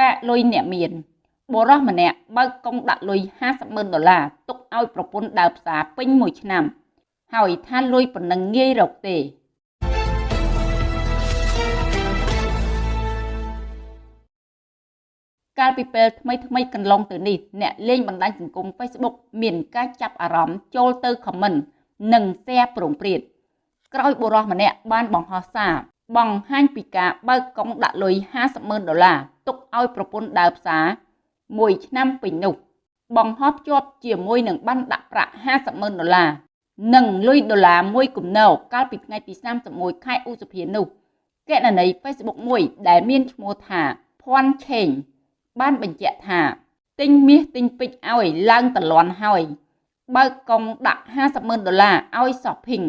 កាកលុយអ្នកមានបុរសម្នាក់បើកកុងដាក់លុយ50ម៉ឺនដុល្លារទុកឲ្យប្រពន្ធដើរផ្សារពេញមួយឆ្នាំ ហើយថាលុយប៉ុណ្ណឹងងាយរកទេកាលពីពេលថ្មីថ្មីកន្លងទៅនេះអ្នកលេងបណ្ដាញសង្គម Facebook មានការចាប់អារម្មណ៍ចូលទៅខមមិននិង share ប្រងព្រាតក្រោយបុរសម្នាក់បានបង្ហោះសារ បង្ហាញពីការបើកកុងដាក់លុយ50ម៉ឺនដុល្លារទុកឲ្យប្រពន្ធដើរផ្សារមួយឆ្នាំពេញនោះបង្ហោះភ្ជាប់ជាមួយនឹងបានដាក់ប្រាក់50ម៉ឺនដុល្លារនិងលុយដុល្លារមួយគំនរកាលពីថ្ងៃទី31ខែឧសភានោះគណនី Facebook មួយដែលមានឈ្មោះថាភ័ណ្ឌឆេងបានបញ្ជាក់ថាទិញមាសទិញពេជ្រឲ្យឡើងតលន់ហើយបើកកុងដាក់50ម៉ឺនដុល្លារឲ្យ shopping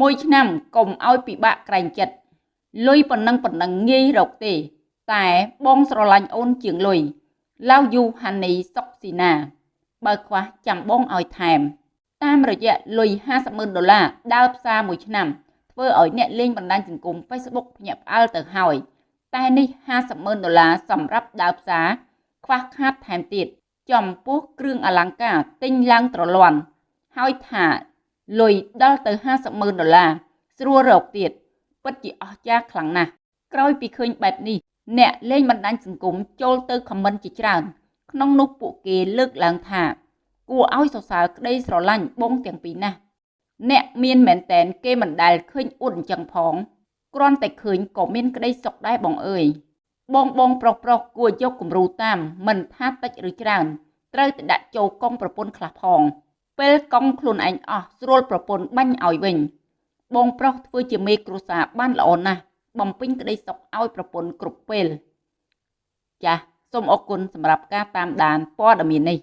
មួយឆ្នាំកុំឲ្យពិបាកក្រែងចិត្ត លុយប៉ុណ្ណឹងប៉ុណ្ណឹងងាយរកទេ តែបងស្រឡាញ់អូនជាងលុយឡាវយូហានីសុកស៊ីណា បើខ្វះចាំបងឲ្យថែម តាមរយៈលុយ50ម៉ឺនដុល្លារដើរផ្សារមួយឆ្នាំធ្វើឲ្យអ្នកលេងបណ្ដាញសង្គម Facebook ភ្ញាក់ផ្អើលទៅហើយតែនេះ50ម៉ឺនដុល្លារសម្រាប់ដើរផ្សារខ្វះខាតថែមទៀតចំពោះគ្រឿងអលង្ការទិញឡើងត្រលន់ហើយថាលុយដល់ទៅ50ម៉ឺនដុល្លារស្រួលរកទៀត ពិតជាអស្ចារ្យខ្លាំងណាស់ក្រោយពីឃើញបែបនេះអ្នកលេងបណ្ដាញសង្គមចូលទៅខមមិនជាច្រើនក្នុងនោះពួកគេលើកឡើងថាគួរឲ្យសរសើរក្តីស្រឡាញ់បងទាំងពីរណាស់អ្នកមានមែនតែនគេមិនដែលឃើញអួតអញ្ចឹងផងគ្រាន់តែឃើញក៏មានក្តីសុខដែរបងអើយបងបងប្រុសប្រុសគួរយកគំរូតាមមិនថាតិចឬច្រើនត្រូវតែដាក់ចូលកងប្រពន្ធខ្លះផងពេលកងខ្លួនឯងអស់ស្រួលប្រពន្ធបាញ់ឲ្យវិញ បងប្រុសធ្វើជាមេគ្រួសារបានល្អណាស់បំពេញក្តីសុខឲ្យប្រពន្ធគ្រប់ពេល ចាសសូមអរគុណសម្រាប់ការតាមដានព័ត៌មាននេះ